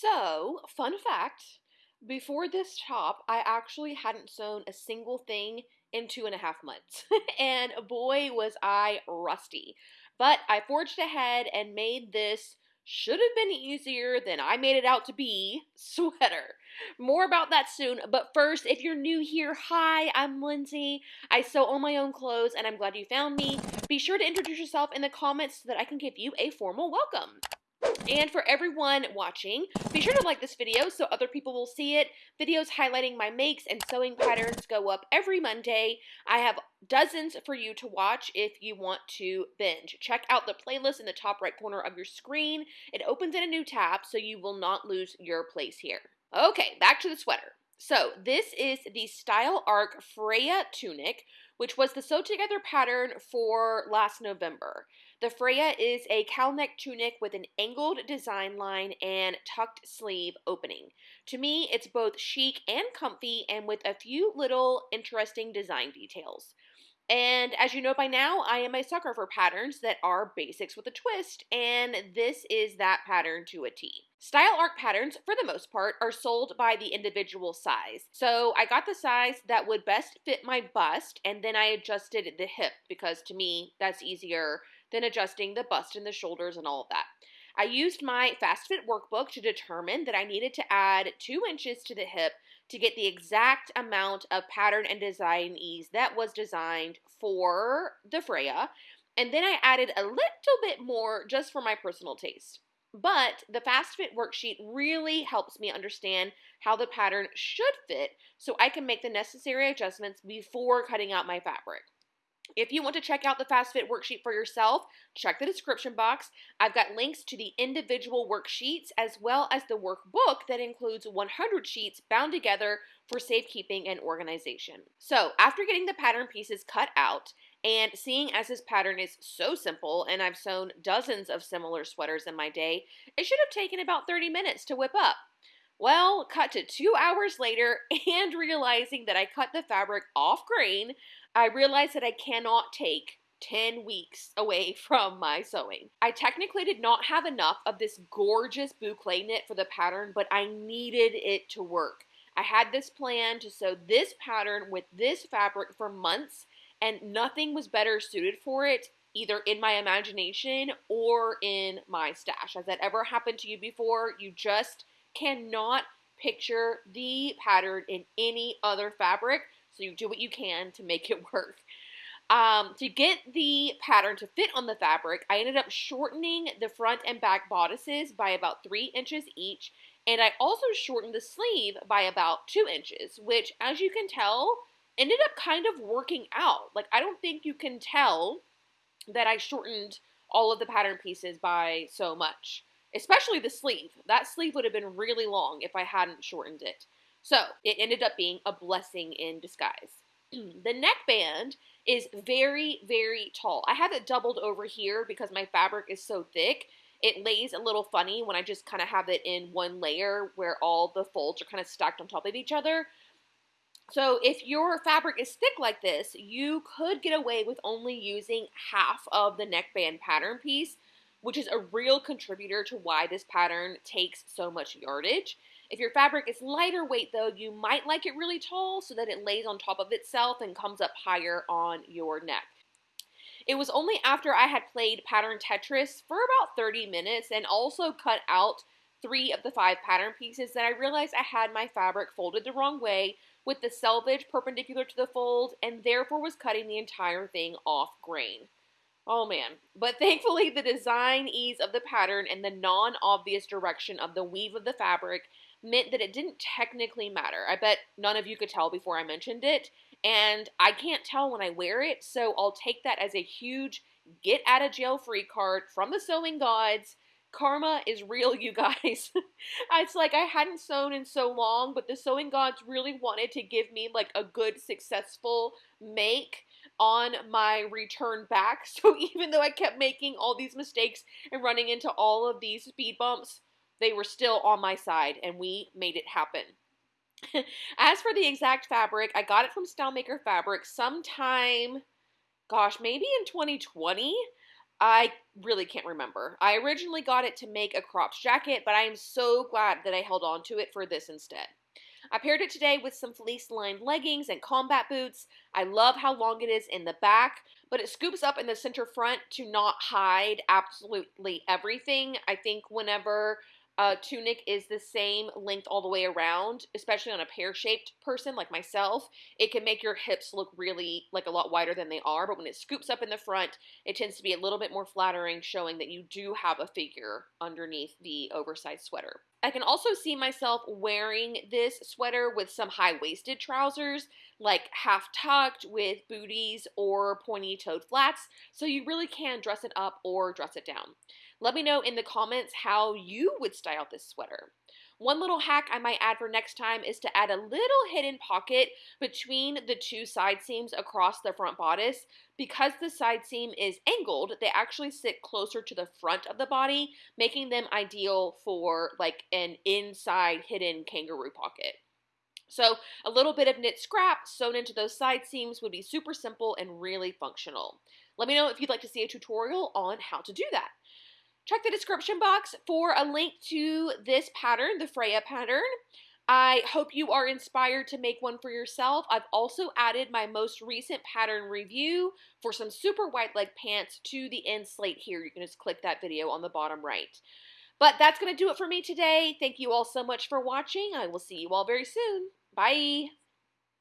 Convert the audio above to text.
So, fun fact before this top, I actually hadn't sewn a single thing in two and a half months. and boy, was I rusty. But I forged ahead and made this should have been easier than I made it out to be sweater. More about that soon, but first, if you're new here, hi, I'm Lindsay. I sew all my own clothes and I'm glad you found me. Be sure to introduce yourself in the comments so that I can give you a formal welcome. And for everyone watching, be sure to like this video so other people will see it. Videos highlighting my makes and sewing patterns go up every Monday. I have dozens for you to watch if you want to binge. Check out the playlist in the top right corner of your screen. It opens in a new tab so you will not lose your place here. Okay, back to the sweater. So this is the Style Arc Freya tunic, which was the sew together pattern for last November. The Freya is a cowl neck tunic with an angled design line and tucked sleeve opening. To me, it's both chic and comfy and with a few little interesting design details. And as you know by now, I am a sucker for patterns that are basics with a twist, and this is that pattern to a T. Style Arc patterns, for the most part, are sold by the individual size. So I got the size that would best fit my bust, and then I adjusted the hip because to me, that's easier than adjusting the bust and the shoulders and all of that. I used my Fast Fit workbook to determine that I needed to add two inches to the hip to get the exact amount of pattern and design ease that was designed for the Freya. And then I added a little bit more just for my personal taste. But the Fast Fit worksheet really helps me understand how the pattern should fit so I can make the necessary adjustments before cutting out my fabric. If you want to check out the Fast Fit worksheet for yourself, check the description box. I've got links to the individual worksheets as well as the workbook that includes 100 sheets bound together for safekeeping and organization. So, after getting the pattern pieces cut out and seeing as this pattern is so simple and I've sewn dozens of similar sweaters in my day, it should have taken about 30 minutes to whip up. Well, cut to two hours later and realizing that I cut the fabric off grain, I realized that I cannot take 10 weeks away from my sewing. I technically did not have enough of this gorgeous boucle knit for the pattern, but I needed it to work. I had this plan to sew this pattern with this fabric for months, and nothing was better suited for it either in my imagination or in my stash. Has that ever happened to you before? You just cannot picture the pattern in any other fabric, so you do what you can to make it work. Um, to get the pattern to fit on the fabric, I ended up shortening the front and back bodices by about three inches each, and I also shortened the sleeve by about two inches, which, as you can tell, ended up kind of working out. Like, I don't think you can tell that I shortened all of the pattern pieces by so much especially the sleeve. That sleeve would have been really long if I hadn't shortened it. So it ended up being a blessing in disguise. the neckband is very, very tall. I have it doubled over here because my fabric is so thick. It lays a little funny when I just kind of have it in one layer where all the folds are kind of stacked on top of each other. So if your fabric is thick like this, you could get away with only using half of the neckband pattern piece which is a real contributor to why this pattern takes so much yardage. If your fabric is lighter weight though, you might like it really tall so that it lays on top of itself and comes up higher on your neck. It was only after I had played pattern Tetris for about 30 minutes and also cut out three of the five pattern pieces that I realized I had my fabric folded the wrong way with the selvage perpendicular to the fold and therefore was cutting the entire thing off grain. Oh man. But thankfully, the design ease of the pattern and the non obvious direction of the weave of the fabric meant that it didn't technically matter. I bet none of you could tell before I mentioned it, and I can't tell when I wear it, so I'll take that as a huge get out of jail free card from the sewing gods. Karma is real, you guys. it's like I hadn't sewn in so long, but the sewing gods really wanted to give me like a good, successful make on my return back. So even though I kept making all these mistakes and running into all of these speed bumps, they were still on my side and we made it happen. As for the exact fabric, I got it from Stylemaker Fabric sometime, gosh, maybe in 2020. I really can't remember. I originally got it to make a cropped jacket, but I am so glad that I held on to it for this instead. I paired it today with some fleece lined leggings and combat boots. I love how long it is in the back, but it scoops up in the center front to not hide absolutely everything. I think whenever uh, tunic is the same length all the way around, especially on a pear shaped person like myself, it can make your hips look really like a lot wider than they are. But when it scoops up in the front, it tends to be a little bit more flattering, showing that you do have a figure underneath the oversized sweater. I can also see myself wearing this sweater with some high waisted trousers, like half tucked with booties or pointy toed flats, so you really can dress it up or dress it down. Let me know in the comments how you would style this sweater. One little hack I might add for next time is to add a little hidden pocket between the two side seams across the front bodice. Because the side seam is angled, they actually sit closer to the front of the body, making them ideal for like an inside hidden kangaroo pocket. So a little bit of knit scrap sewn into those side seams would be super simple and really functional. Let me know if you'd like to see a tutorial on how to do that. Check the description box for a link to this pattern, the Freya pattern. I hope you are inspired to make one for yourself. I've also added my most recent pattern review for some super wide leg pants to the end slate here. You can just click that video on the bottom right. But that's going to do it for me today. Thank you all so much for watching. I will see you all very soon. Bye.